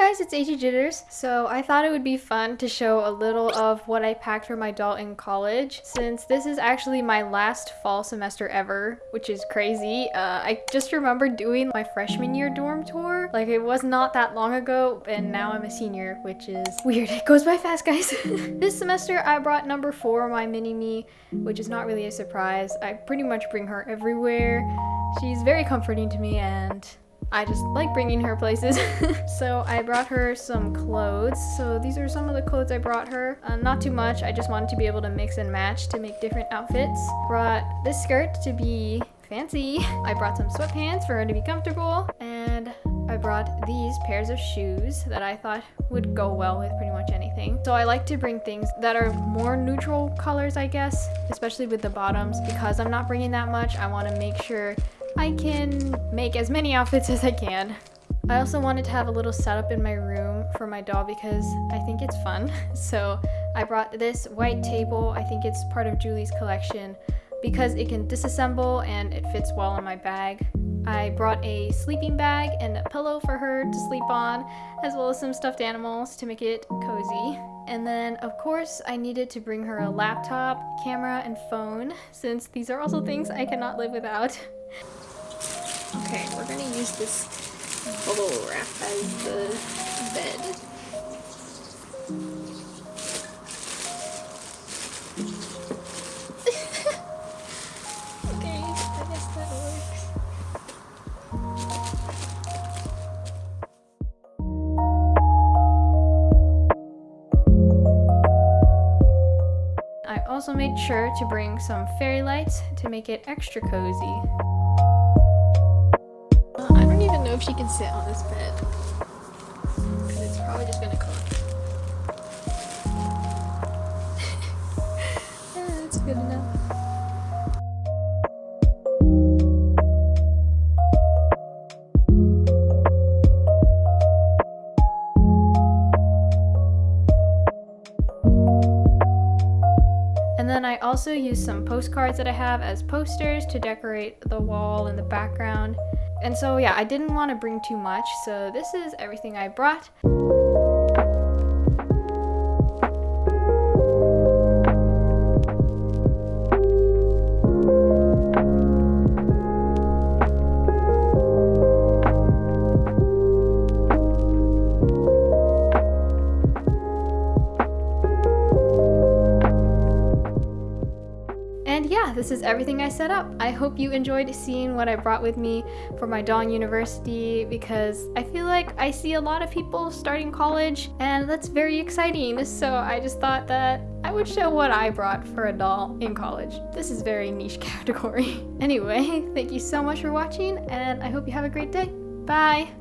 guys, it's AG Jitters. So I thought it would be fun to show a little of what I packed for my doll in college since this is actually my last fall semester ever, which is crazy. Uh, I just remember doing my freshman year dorm tour. Like it was not that long ago and now I'm a senior, which is weird. It goes by fast, guys. this semester I brought number four, my mini-me, which is not really a surprise. I pretty much bring her everywhere. She's very comforting to me and I just like bringing her places. so I brought her some clothes. So these are some of the clothes I brought her. Uh, not too much. I just wanted to be able to mix and match to make different outfits. Brought this skirt to be fancy. I brought some sweatpants for her to be comfortable. And I brought these pairs of shoes that I thought would go well with pretty much anything. So I like to bring things that are more neutral colors, I guess, especially with the bottoms. Because I'm not bringing that much, I want to make sure I can make as many outfits as I can. I also wanted to have a little setup in my room for my doll because I think it's fun. So I brought this white table. I think it's part of Julie's collection because it can disassemble and it fits well in my bag. I brought a sleeping bag and a pillow for her to sleep on, as well as some stuffed animals to make it cozy. And then, of course, I needed to bring her a laptop, camera, and phone, since these are also things I cannot live without. Okay, we're gonna use this bubble wrap as the bed. I also made sure to bring some fairy lights to make it extra cozy I don't even know if she can sit on this bed. Because it's probably just gonna collapse. yeah, that's good enough. Also use some postcards that I have as posters to decorate the wall and the background. And so yeah, I didn't want to bring too much, so this is everything I brought. This is everything I set up. I hope you enjoyed seeing what I brought with me for my Dawn University because I feel like I see a lot of people starting college and that's very exciting. So I just thought that I would show what I brought for a doll in college. This is very niche category. anyway, thank you so much for watching and I hope you have a great day. Bye!